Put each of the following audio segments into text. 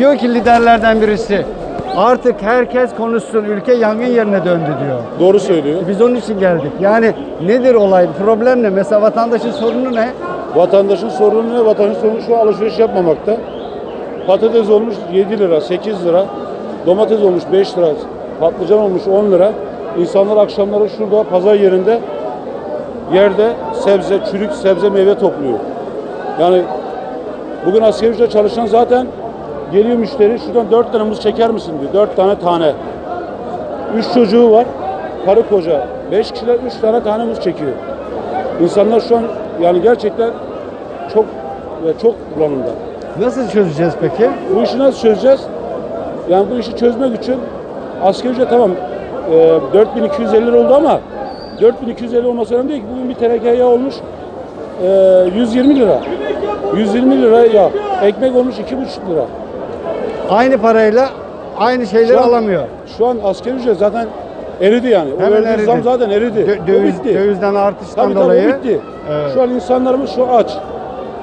diyor ki liderlerden birisi artık herkes konuşsun ülke yangın yerine döndü diyor. Doğru söylüyor. Biz onun için geldik. Yani nedir olay? Problem ne? Mesela vatandaşın sorunu ne? Vatandaşın sorunu ne? Vatandaşın sorunu şu alışveriş yapmamakta. Patates olmuş 7 lira, 8 lira. Domates olmuş 5 lira. Patlıcan olmuş 10 lira. İnsanlar akşamları şurada pazar yerinde yerde sebze, çürük sebze meyve topluyor. Yani bugün asgari ücretle çalışan zaten geliyor müşteri şuradan 4 tane muz çeker misin diyor. 4 tane tane. 3 çocuğu var. Karı koca. 5 kişiler 3 tane tane muz çekiyor. İnsanlar şu an yani gerçekten çok ve çok bulanımda. Nasıl çözeceğiz peki? Bu işi nasıl çözeceğiz? Yani bu işi çözmek için asgari ücret tamam e, 4250 lira oldu ama 4250 olması önemli değil ki. Bugün bir teneke yağ olmuş e, 120 lira. 120 lira yağ. Ekmek olmuş 2,5 lira. Aynı parayla aynı şeyleri Şu an- alamıyor. Şu an asgari ücret zaten eridi yani. O Hemen eridi. zam zaten eridi. Dö- O döviz, bitti. dövizden artıştan Tabii tabii dolayı. o bitti. Evet. Şu an insanlarımız şu aç.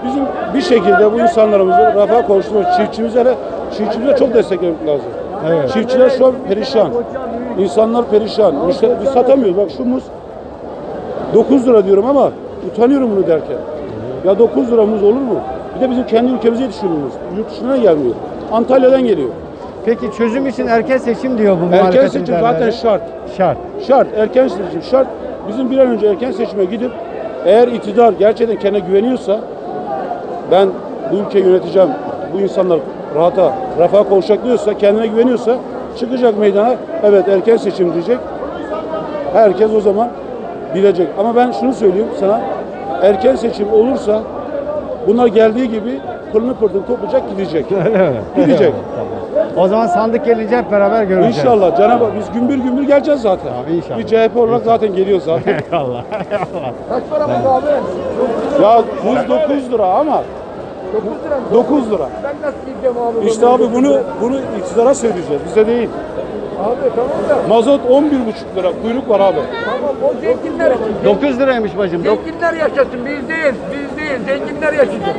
Bizim bir şekilde bu insanlarımızı rafa kavuşturmak, çiftçimize de çiftçimize çok desteklemek lazım. Evet. Çiftçiler şu an perişan. İnsanlar perişan. Müşteri, biz satamıyoruz. Bak şu muz 9 lira diyorum ama utanıyorum bunu derken. Ya 9 lira muz olur mu? Bir de bizim kendi ülkemize yetişiyor muz. Yurt dışından gelmiyor. Antalya'dan geliyor. Peki çözüm için erken seçim diyor bu Erken muhalefet seçim zaten şart. Şart. Şart, erken seçim şart. Bizim bir an önce erken seçime gidip eğer iktidar gerçekten kendine güveniyorsa ben bu ülkeyi yöneteceğim, bu insanlar rahata, refaha kavuşacak diyorsa, kendine güveniyorsa çıkacak meydana, evet erken seçim diyecek. Herkes o zaman bilecek. Ama ben şunu söyleyeyim sana, erken seçim olursa bunlar geldiği gibi pırını pırtını toplayacak gidecek. Gidecek. O zaman sandık gelince hep beraber göreceğiz. İnşallah Cenab-ı Hak biz gümbür gümbür geleceğiz zaten. Abi inşallah. Bir CHP olarak zaten geliyor zaten. Eyvallah. Eyvallah. Kaç para bu abi? Ya buz 9 lira ama 9 lira mı? 9 lira. Ben nasıl gideceğim abi? İşte abi bunu bunu iktidara söyleyeceğiz. Bize değil. Abi tamam da. Mazot 11,5 lira. Kuyruk var abi. Tamam o zenginler için. 9 liraymış bacım. Zenginler yaşasın biz değil. Biz değil. Zenginler yaşayacak.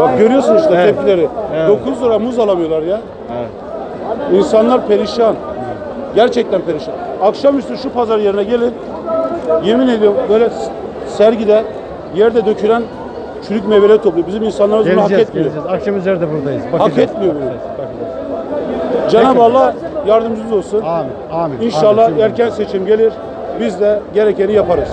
Bak görüyorsun işte Evet. tepkileri. Evet. 9 lira muz alamıyorlar ya. Evet. İnsanlar perişan. Gerçekten perişan. Akşamüstü şu pazar yerine gelin. Yemin ediyorum böyle sergide yerde dökülen çürük meyveleri topluyor. Bizim insanlarımız bunu hak etmiyor. geleceğiz. Akşam üzeri de buradayız. Hak Bakacağız. etmiyor bunu. Cenab-ı Allah yardımcımız olsun. Amin. Amin. İnşallah Amin. erken seçim gelir. Biz de gerekeni yaparız.